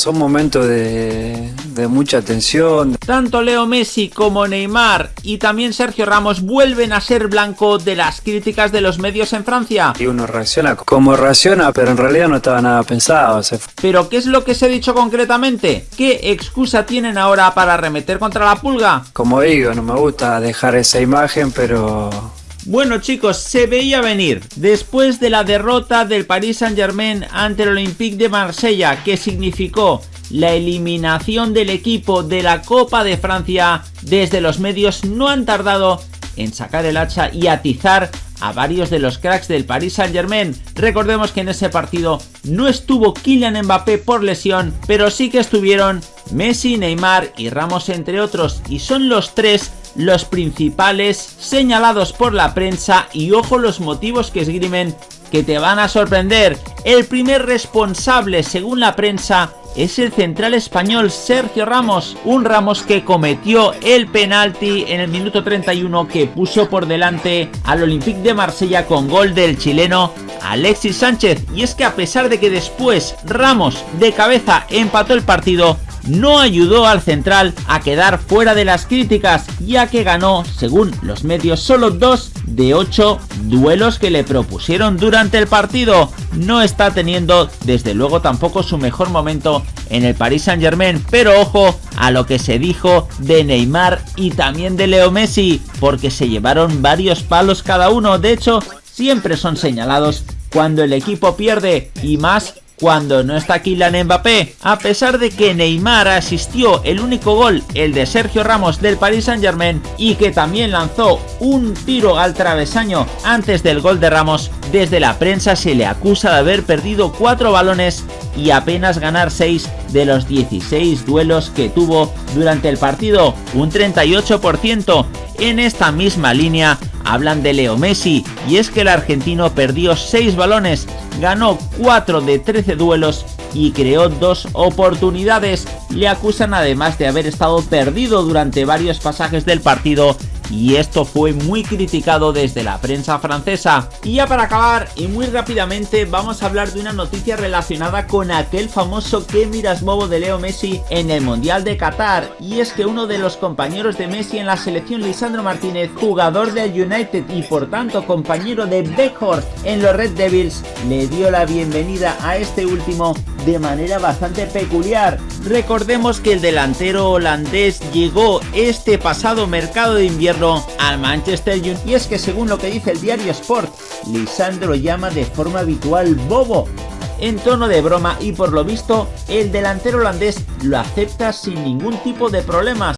Son momentos de, de, mucha tensión. Tanto Leo Messi como Neymar y también Sergio Ramos vuelven a ser blanco de las críticas de los medios en Francia. Y uno reacciona como reacciona, pero en realidad no estaba nada pensado. Se... ¿Pero qué es lo que se ha dicho concretamente? ¿Qué excusa tienen ahora para arremeter contra la pulga? Como digo, no me gusta dejar esa imagen, pero bueno chicos, se veía venir. Después de la derrota del Paris Saint Germain ante el Olympique de Marsella, que significó la eliminación del equipo de la Copa de Francia, desde los medios no han tardado en sacar el hacha y atizar a varios de los cracks del Paris Saint Germain. Recordemos que en ese partido no estuvo Kylian Mbappé por lesión, pero sí que estuvieron Messi, Neymar y Ramos entre otros, y son los tres los principales señalados por la prensa y ojo los motivos que esgrimen que te van a sorprender. El primer responsable, según la prensa, es el central español Sergio Ramos, un Ramos que cometió el penalti en el minuto 31 que puso por delante al Olympique de Marsella con gol del chileno Alexis Sánchez. Y es que a pesar de que después Ramos de cabeza empató el partido, no ayudó al central a quedar fuera de las críticas, ya que ganó, según los medios, solo dos de ocho duelos que le propusieron durante el partido. No está teniendo, desde luego, tampoco su mejor momento en el Paris Saint Germain, pero ojo a lo que se dijo de Neymar y también de Leo Messi, porque se llevaron varios palos cada uno, de hecho, siempre son señalados cuando el equipo pierde y más cuando no está Kylian Mbappé. A pesar de que Neymar asistió el único gol, el de Sergio Ramos del Paris Saint Germain, y que también lanzó un tiro al travesaño antes del gol de Ramos, desde la prensa se le acusa de haber perdido 4 balones y apenas ganar 6 de los 16 duelos que tuvo durante el partido, un 38%. En esta misma línea hablan de Leo Messi y es que el argentino perdió 6 balones, ganó 4 de 13 duelos y creó dos oportunidades. Le acusan además de haber estado perdido durante varios pasajes del partido y esto fue muy criticado desde la prensa francesa. Y ya para acabar y muy rápidamente vamos a hablar de una noticia relacionada con aquel famoso que miras bobo de Leo Messi en el Mundial de Qatar y es que uno de los compañeros de Messi en la selección Lisandro Martínez, jugador del United y por tanto compañero de Beckhorst en los Red Devils, le dio la bienvenida a este último de manera bastante peculiar. Recordemos que el delantero holandés llegó este pasado mercado de invierno al Manchester United y es que según lo que dice el diario Sport, Lisandro llama de forma habitual Bobo en tono de broma y por lo visto el delantero holandés lo acepta sin ningún tipo de problemas.